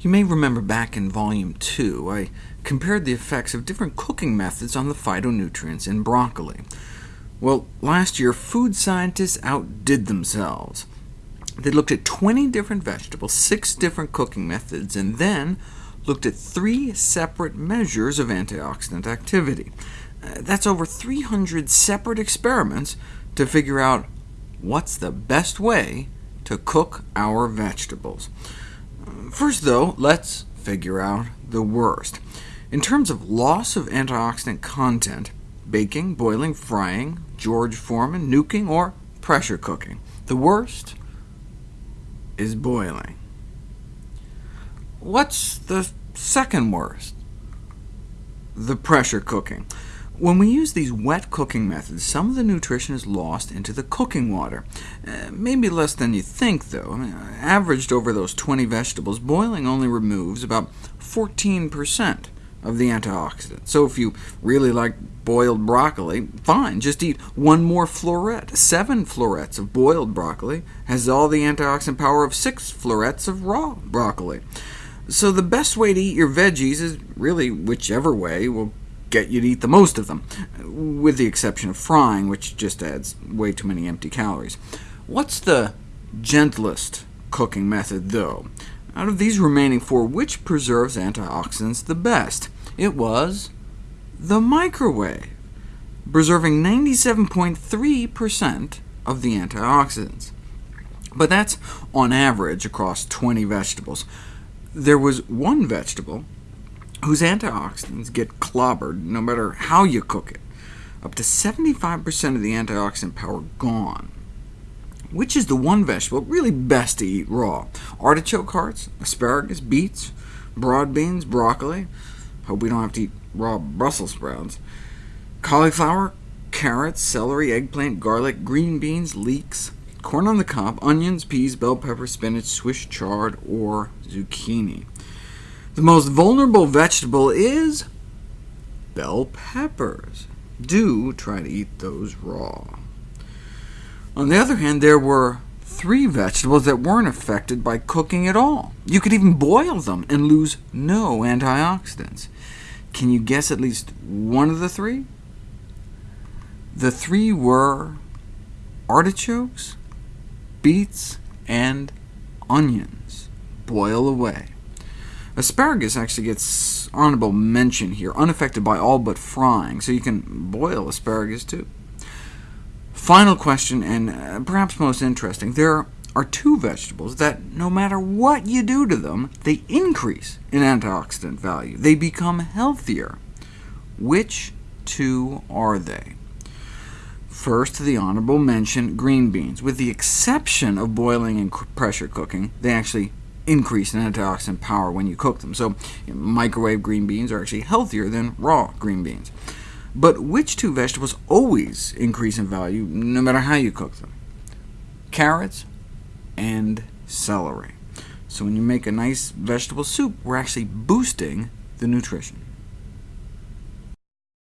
You may remember back in Volume 2, I compared the effects of different cooking methods on the phytonutrients in broccoli. Well, last year, food scientists outdid themselves. They looked at 20 different vegetables, six different cooking methods, and then looked at three separate measures of antioxidant activity. Uh, that's over 300 separate experiments to figure out what's the best way to cook our vegetables. First, though, let's figure out the worst. In terms of loss of antioxidant content, baking, boiling, frying, George Foreman, nuking, or pressure cooking. The worst is boiling. What's the second worst? The pressure cooking. When we use these wet cooking methods, some of the nutrition is lost into the cooking water. Uh, maybe less than you think, though. I mean, averaged over those 20 vegetables, boiling only removes about 14% of the antioxidant. So if you really like boiled broccoli, fine, just eat one more floret. Seven florets of boiled broccoli has all the antioxidant power of six florets of raw broccoli. So the best way to eat your veggies is really whichever way will get you to eat the most of them, with the exception of frying, which just adds way too many empty calories. What's the gentlest cooking method, though? Out of these remaining four, which preserves antioxidants the best? It was the microwave, preserving 97.3% of the antioxidants. But that's on average across 20 vegetables. There was one vegetable whose antioxidants get clobbered no matter how you cook it. Up to 75% of the antioxidant power gone. Which is the one vegetable really best to eat raw? Artichoke hearts, asparagus, beets, broad beans, broccoli. Hope we don't have to eat raw Brussels sprouts. Cauliflower, carrots, celery, eggplant, garlic, green beans, leeks, corn on the cob, onions, peas, bell pepper, spinach, Swiss chard, or zucchini. The most vulnerable vegetable is bell peppers. Do try to eat those raw. On the other hand, there were three vegetables that weren't affected by cooking at all. You could even boil them and lose no antioxidants. Can you guess at least one of the three? The three were artichokes, beets, and onions. Boil away. Asparagus actually gets honorable mention here, unaffected by all but frying, so you can boil asparagus too. Final question, and uh, perhaps most interesting. There are two vegetables that, no matter what you do to them, they increase in antioxidant value. They become healthier. Which two are they? First, the honorable mention, green beans. With the exception of boiling and pressure cooking, they actually increase in antioxidant power when you cook them, so you know, microwave green beans are actually healthier than raw green beans. But which two vegetables always increase in value, no matter how you cook them? Carrots and celery. So when you make a nice vegetable soup, we're actually boosting the nutrition.